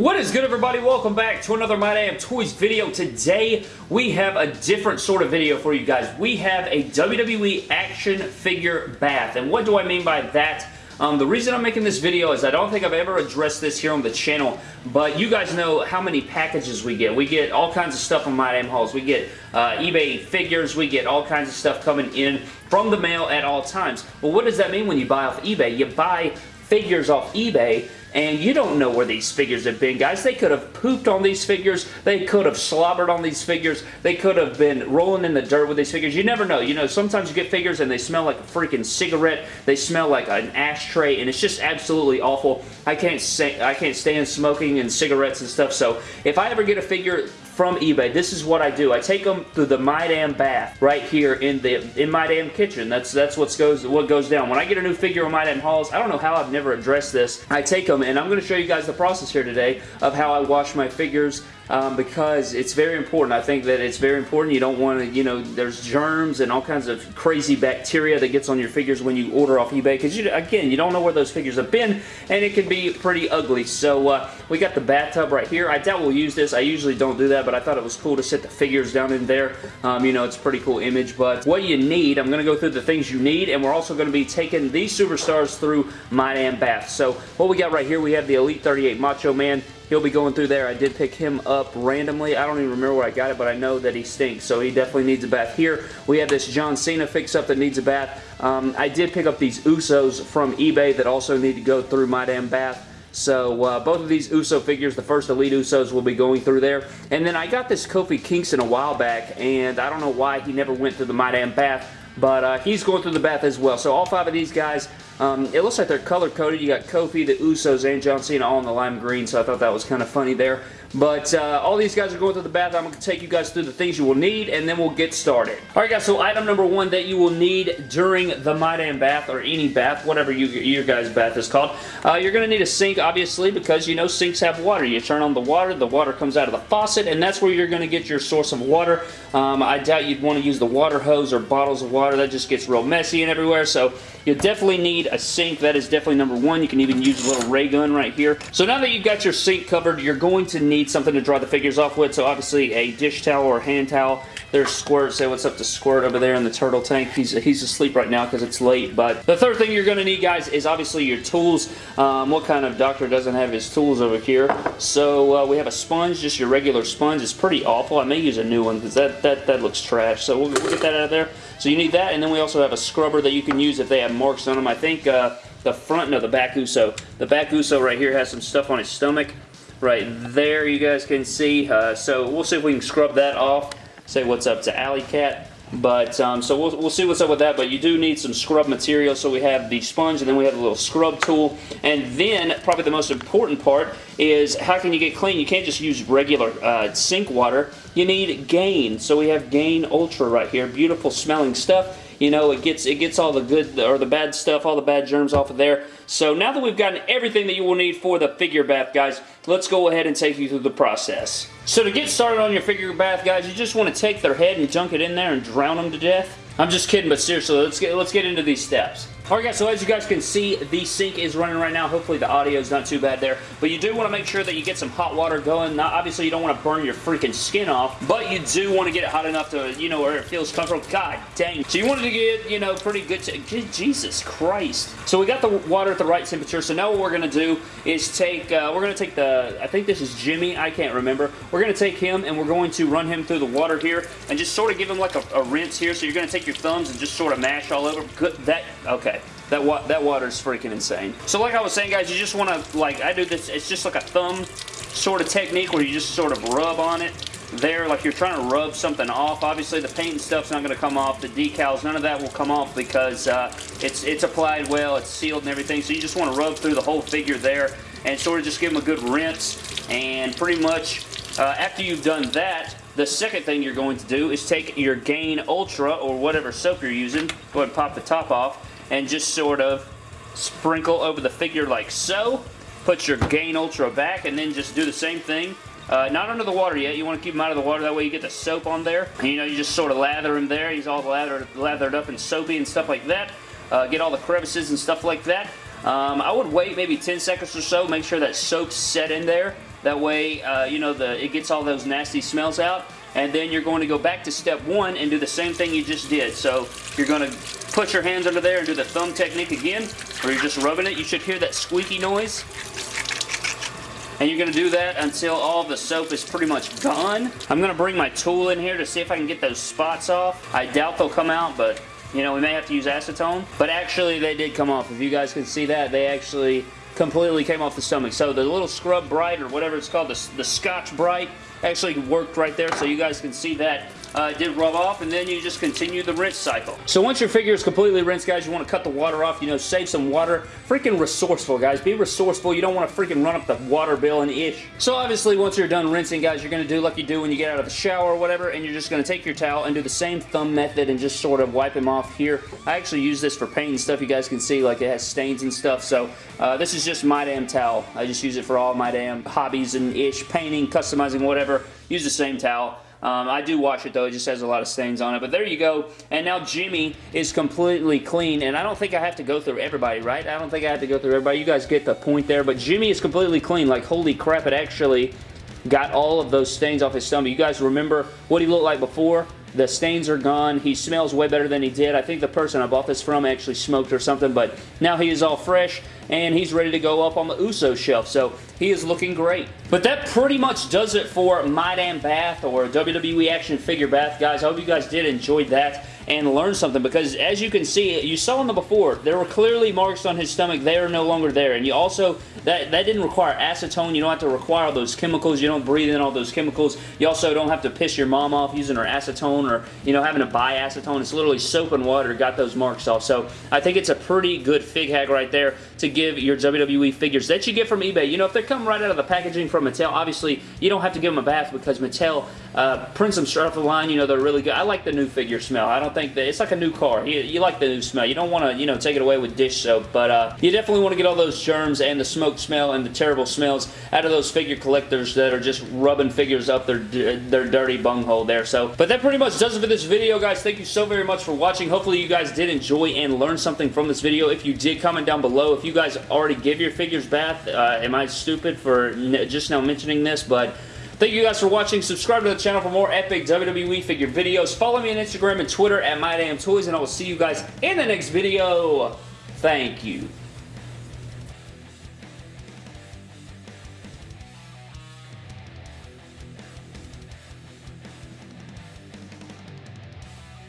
What is good everybody? Welcome back to another My Damn Toys video. Today we have a different sort of video for you guys. We have a WWE action figure bath. And what do I mean by that? Um, the reason I'm making this video is I don't think I've ever addressed this here on the channel, but you guys know how many packages we get. We get all kinds of stuff on My Damn Hauls. We get uh, eBay figures. We get all kinds of stuff coming in from the mail at all times. Well, what does that mean when you buy off eBay? You buy figures off eBay and you don't know where these figures have been, guys. They could have pooped on these figures. They could have slobbered on these figures. They could have been rolling in the dirt with these figures. You never know. You know, sometimes you get figures and they smell like a freaking cigarette. They smell like an ashtray, and it's just absolutely awful. I can't say I can't stand smoking and cigarettes and stuff, so if I ever get a figure from eBay. This is what I do. I take them to the My Damn Bath right here in the in My Damn Kitchen. That's that's what goes what goes down. When I get a new figure on My Damn Hauls, I don't know how I've never addressed this. I take them and I'm going to show you guys the process here today of how I wash my figures um, because it's very important. I think that it's very important. You don't want to, you know, there's germs and all kinds of crazy bacteria that gets on your figures when you order off eBay because, you, again, you don't know where those figures have been and it can be pretty ugly. So uh, we got the bathtub right here. I doubt we'll use this. I usually don't do that, but I thought it was cool to set the figures down in there. Um, you know, it's a pretty cool image, but what you need, I'm going to go through the things you need, and we're also going to be taking these superstars through My Damn Bath. So what we got right here, we have the Elite 38 Macho Man he'll be going through there. I did pick him up randomly. I don't even remember where I got it, but I know that he stinks, so he definitely needs a bath here. We have this John Cena fix-up that needs a bath. Um, I did pick up these Usos from eBay that also need to go through my damn bath. So uh, both of these Uso figures, the first Elite Usos will be going through there. And then I got this Kofi Kingston a while back, and I don't know why he never went through the My Damn Bath, but uh, he's going through the bath as well. So all five of these guys um, it looks like they're color-coded. You got Kofi, the Usos, and John Cena all in the lime green, so I thought that was kind of funny there. But uh, all these guys are going through the bath. I'm going to take you guys through the things you will need, and then we'll get started. Alright guys, so item number one that you will need during the My Damn Bath, or any bath, whatever you, your guys' bath is called. Uh, you're going to need a sink, obviously, because you know sinks have water. You turn on the water, the water comes out of the faucet, and that's where you're going to get your source of water. Um, I doubt you'd want to use the water hose or bottles of water. That just gets real messy and everywhere, so you definitely need a sink. That is definitely number one. You can even use a little ray gun right here. So now that you've got your sink covered, you're going to need something to dry the figures off with. So obviously a dish towel or hand towel. There's Squirt. Say what's up to Squirt over there in the turtle tank. He's, he's asleep right now because it's late. But the third thing you're going to need, guys, is obviously your tools. Um, what kind of doctor doesn't have his tools over here? So uh, we have a sponge, just your regular sponge. It's pretty awful. I may use a new one because that, that, that looks trash. So we'll, we'll get that out of there. So you need that, and then we also have a scrubber that you can use if they have marks on them. I think uh, the front, no, the back Uso. The back Uso right here has some stuff on his stomach. Right there, you guys can see. Uh, so we'll see if we can scrub that off. Say what's up to Alley Cat. But, um, so we'll, we'll see what's up with that, but you do need some scrub material. So we have the sponge, and then we have a little scrub tool. And then, probably the most important part is how can you get clean? You can't just use regular uh, sink water. You need Gain. So we have Gain Ultra right here. Beautiful smelling stuff you know, it gets it gets all the good or the bad stuff, all the bad germs off of there. So now that we've gotten everything that you will need for the figure bath, guys, let's go ahead and take you through the process. So to get started on your figure bath, guys, you just want to take their head and dunk it in there and drown them to death. I'm just kidding, but seriously, let's get let's get into these steps. Alright guys, so as you guys can see, the sink is running right now. Hopefully the audio is not too bad there. But you do want to make sure that you get some hot water going. Not, obviously, you don't want to burn your freaking skin off, but you do want to get it hot enough to, you know, where it feels comfortable. God dang. So you wanted to get, you know, pretty good... To Jesus Christ. So we got the water at the right temperature. So now what we're going to do is take... Uh, we're going to take the... I think this is Jimmy. I can't remember. We're going to take him and we're going to run him through the water here and just sort of give him like a, a rinse here. So you're going to take your thumbs and just sort of mash all over. Good. That... Okay. That, wa that water is freaking insane. So like I was saying, guys, you just want to, like, I do this, it's just like a thumb sort of technique where you just sort of rub on it there like you're trying to rub something off. Obviously, the paint and stuff's not going to come off. The decals, none of that will come off because uh, it's, it's applied well, it's sealed and everything. So you just want to rub through the whole figure there and sort of just give them a good rinse. And pretty much uh, after you've done that, the second thing you're going to do is take your Gain Ultra or whatever soap you're using. Go ahead and pop the top off and just sort of sprinkle over the figure like so. Put your Gain Ultra back and then just do the same thing. Uh, not under the water yet. You want to keep him out of the water. That way you get the soap on there. And, you know, you just sort of lather him there. He's all lathered, lathered up and soapy and stuff like that. Uh, get all the crevices and stuff like that. Um, I would wait maybe 10 seconds or so. Make sure that soap's set in there. That way, uh, you know, the it gets all those nasty smells out. And then you're going to go back to step one and do the same thing you just did. So you're going to put your hands under there and do the thumb technique again, where you're just rubbing it. You should hear that squeaky noise. And you're going to do that until all the soap is pretty much gone. I'm going to bring my tool in here to see if I can get those spots off. I doubt they'll come out, but you know, we may have to use acetone. But actually, they did come off. If you guys can see that, they actually completely came off the stomach. So the little Scrub Bright, or whatever it's called, the, the Scotch-Brite, actually worked right there. So you guys can see that uh, did rub off, and then you just continue the rinse cycle. So once your figure is completely rinsed, guys, you want to cut the water off, you know, save some water. Freaking resourceful, guys. Be resourceful. You don't want to freaking run up the water bill and ish. So obviously, once you're done rinsing, guys, you're going to do like you do when you get out of the shower or whatever, and you're just going to take your towel and do the same thumb method and just sort of wipe them off here. I actually use this for paint and stuff. You guys can see, like, it has stains and stuff, so uh, this is just my damn towel. I just use it for all my damn hobbies and ish, painting, customizing, whatever. Use the same towel. Um, I do wash it though, it just has a lot of stains on it. But there you go. And now Jimmy is completely clean. And I don't think I have to go through everybody, right? I don't think I have to go through everybody. You guys get the point there. But Jimmy is completely clean. Like, holy crap, it actually got all of those stains off his stomach. You guys remember what he looked like before? The stains are gone. He smells way better than he did. I think the person I bought this from actually smoked or something, but now he is all fresh and he's ready to go up on the USO shelf. So he is looking great. But that pretty much does it for My Damn Bath or WWE Action Figure Bath, guys. I hope you guys did enjoy that and learn something because as you can see, you saw in the before, there were clearly marks on his stomach. They are no longer there. And you also, that, that didn't require acetone. You don't have to require all those chemicals. You don't breathe in all those chemicals. You also don't have to piss your mom off using her acetone or, you know, having to buy acetone. It's literally soap and water got those marks off. So I think it's a pretty good fig hack right there to give your WWE figures that you get from eBay. You know, if they come right out of the packaging from Mattel, obviously you don't have to give them a bath because Mattel uh, prints them straight off the line. You know, they're really good. I like the new figure smell. I don't think that it's like a new car. You, you like the new smell. You don't want to, you know, take it away with dish soap, but uh, you definitely want to get all those germs and the smoke smell and the terrible smells out of those figure collectors that are just rubbing figures up their, their dirty bunghole there. So, but that pretty much does it for this video, guys. Thank you so very much for watching. Hopefully you guys did enjoy and learn something from this video. If you did, comment down below. If you guys already give your figures bath, uh, am I stupid for just now mentioning this? But Thank you guys for watching. Subscribe to the channel for more epic WWE figure videos. Follow me on Instagram and Twitter at MyDamnToys, and I will see you guys in the next video. Thank you.